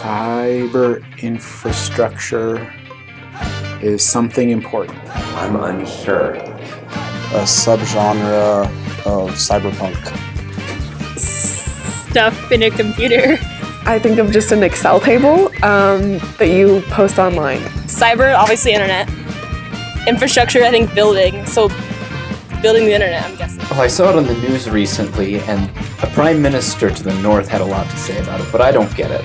cyber infrastructure is something important. I'm unsure. A subgenre of cyberpunk. Stuff in a computer. I think of just an Excel table um, that you post online. Cyber, obviously internet. Infrastructure, I think building. So building the internet, I'm guessing. Oh, I saw it on the news recently, and a prime minister to the north had a lot to say about it, but I don't get it.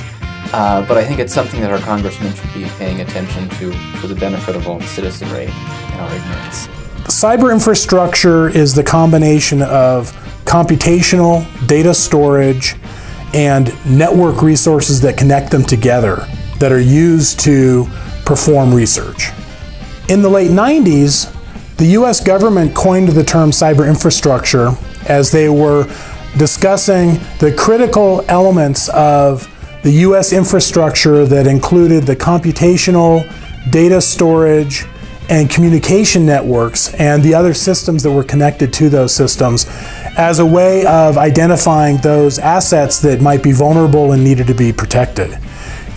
Uh, but I think it's something that our congressmen should be paying attention to for the benefit of all citizenry and our ignorance. Cyber infrastructure is the combination of computational, data storage, and network resources that connect them together that are used to perform research. In the late 90s, the US government coined the term cyber infrastructure as they were discussing the critical elements of the US infrastructure that included the computational, data storage, and communication networks and the other systems that were connected to those systems as a way of identifying those assets that might be vulnerable and needed to be protected.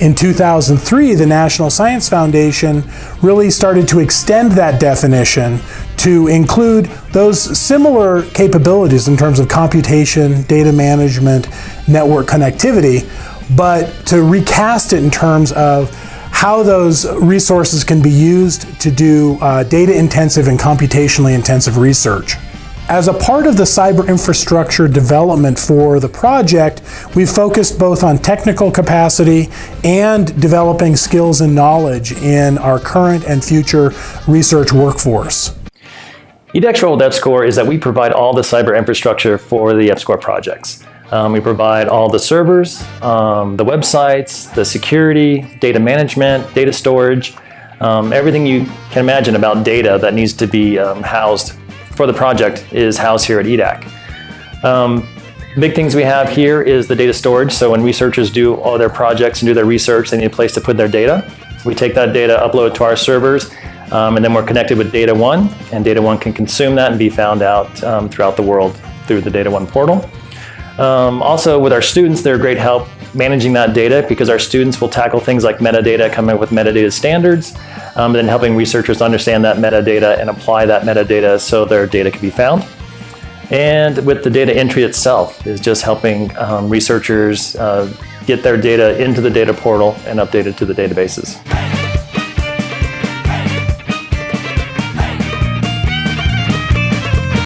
In 2003, the National Science Foundation really started to extend that definition to include those similar capabilities in terms of computation, data management, network connectivity, but to recast it in terms of how those resources can be used to do uh, data intensive and computationally intensive research. As a part of the cyber infrastructure development for the project, we've focused both on technical capacity and developing skills and knowledge in our current and future research workforce. EDAC's role with EPSCoR is that we provide all the cyber infrastructure for the EPSCoR projects. Um, we provide all the servers, um, the websites, the security, data management, data storage, um, everything you can imagine about data that needs to be um, housed for the project is housed here at EDAC. Um, big things we have here is the data storage. So when researchers do all their projects and do their research, they need a place to put their data. We take that data, upload it to our servers, um, and then we're connected with Data One, and Data One can consume that and be found out throughout the world through the Data One portal. Um, also, with our students, they're a great help managing that data because our students will tackle things like metadata, coming up with metadata standards, um, and then helping researchers understand that metadata and apply that metadata so their data can be found. And with the data entry itself is just helping um, researchers uh, get their data into the data portal and updated to the databases.